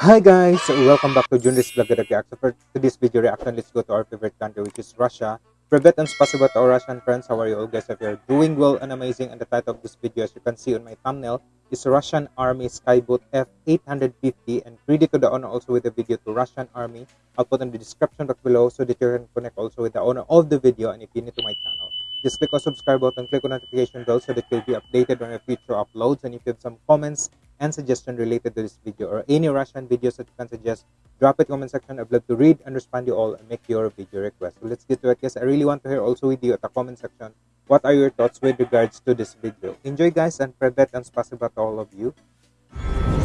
Hi guys, welcome back to Junris Vlog Reaction. For today's video reaction, let's go to our favorite country which is Russia. Private and possible to our Russian friends, how are you all guys? If you're doing well and amazing, and the title of this video as you can see on my thumbnail is Russian Army Skyboat F-850 and ready to the owner also with the video to Russian Army. I'll put in the description box below so that you can connect also with the owner of the video and if you're new to my channel. Just click on subscribe button, click on notification bell so that you'll be updated on your future uploads and if you have some comments and suggestion related to this video or any Russian videos that you can suggest, drop it comment section. I'd love to read and respond to you all and make your video request. So let's get to it guys. I really want to hear also with you at the comment section what are your thoughts with regards to this video. Enjoy guys and private and spasiba to all of you.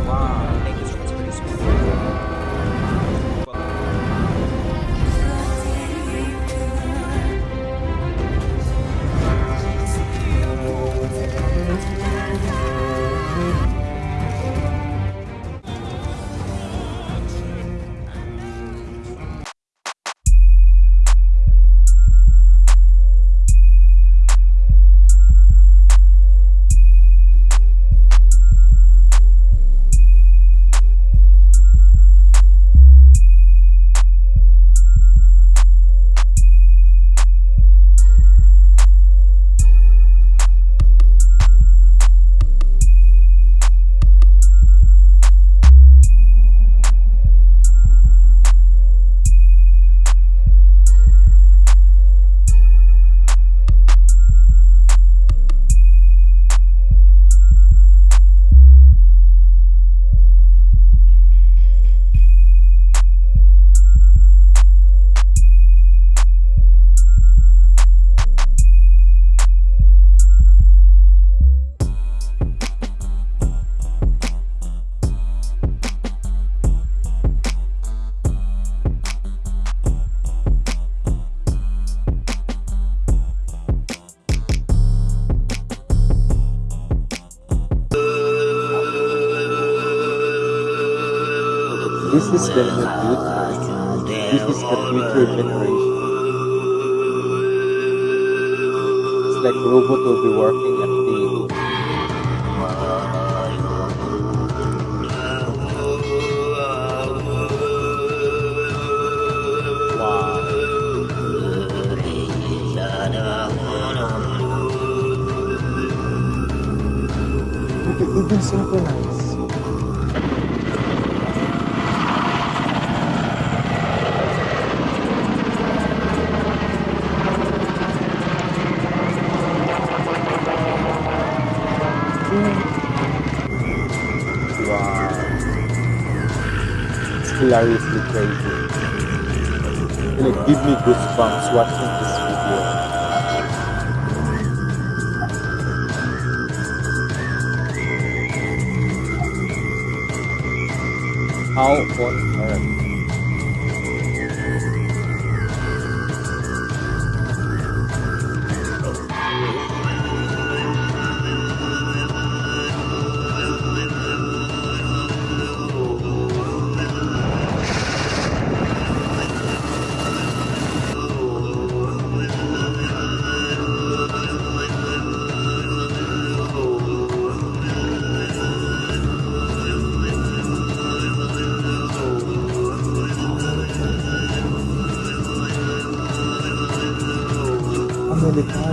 Wow, Is new future. This is the future generation. It's like robot will be working at the wow. You can even synchronize. Hilariously crazy. It's gonna give me goosebumps watching this video. How on earth?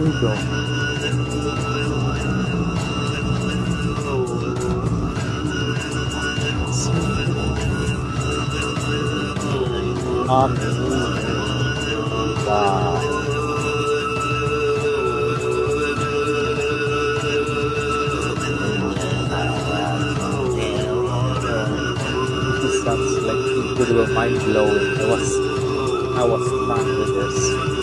Amazing. Wow. This sounds like incredible mind blowing. I was I was stunned with this.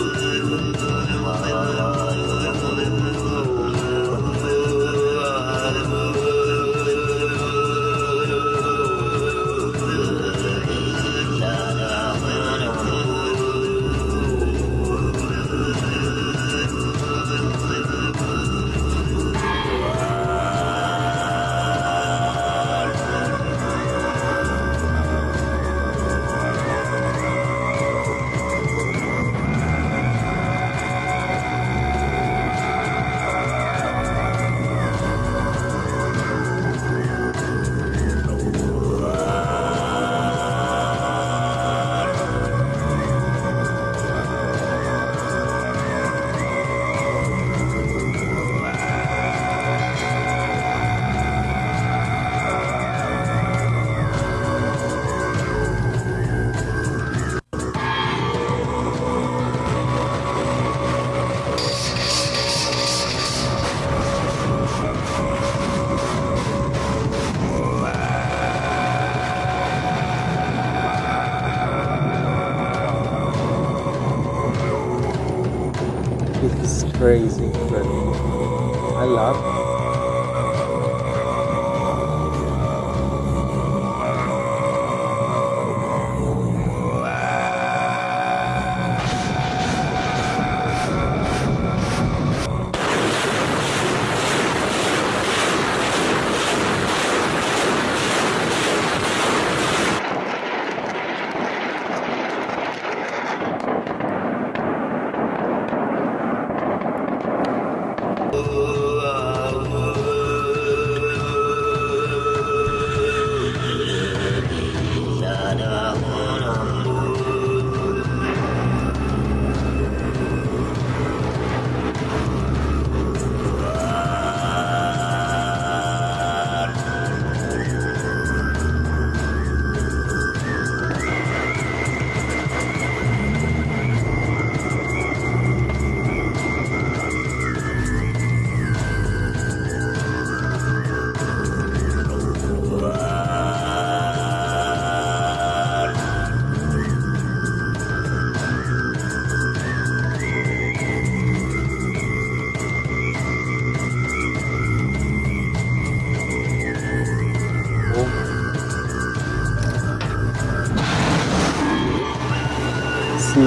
It's crazy, but I love it.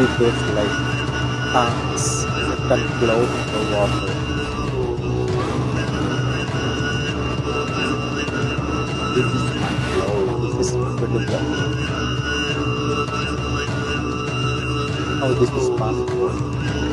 This like tanks that float in the water. This is mind blowing. This is incredible. How oh, this is possible.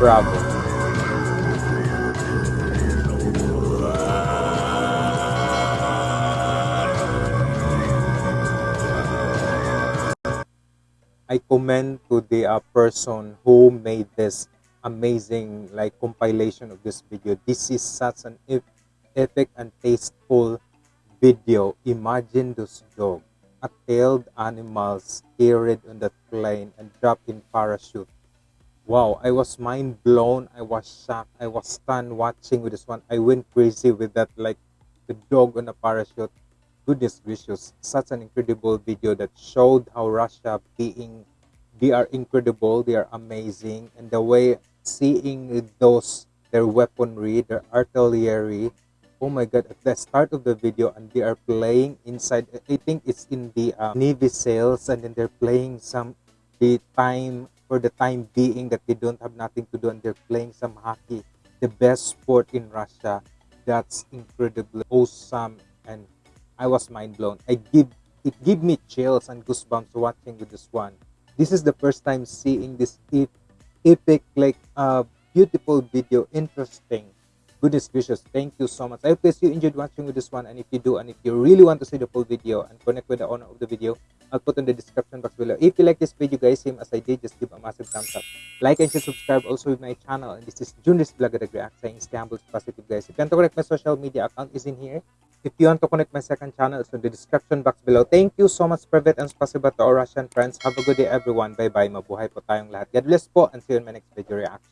Bravo. I commend to the uh, person who made this amazing like compilation of this video. This is such an ep- epic and tasteful video. Imagine this dog, a tailed animals carried on the plane and dropped in parachute. Wow, I was mind blown. I was shocked. I was stunned watching with this one. I went crazy with that, like the dog on a parachute. Goodness gracious, such an incredible video that showed how Russia being they are incredible, they are amazing, and the way seeing those their weaponry, their artillery. Oh my god, at the start of the video, and they are playing inside. I think it's in the uh, Navy sails, and then they're playing some the time for the time being that they don't have nothing to do and they're playing some hockey the best sport in russia. That's incredibly awesome and i was mind blown. I give it give me chills and goosebumps watching with this one. This is the first time seeing this epic like uh beautiful video interesting goodness gracious thank you so much i hope you enjoyed watching with this one and if you do and if you really want to see the full video and connect with the owner of the video I'll put in the description box below. If you like this video guys, same as I did, just give a massive thumbs up. Like and subscribe also with my channel. And this is Junris Vlog at React saying humble, positive guys. If you want to connect my social media account is in here. If you want to connect my second channel, it's in the description box below. Thank you so much, Private and Spasiba to our Russian friends. Have a good day everyone. Bye-bye. Mabuhay po tayong lahat. God bless po and see you in my next video reaction.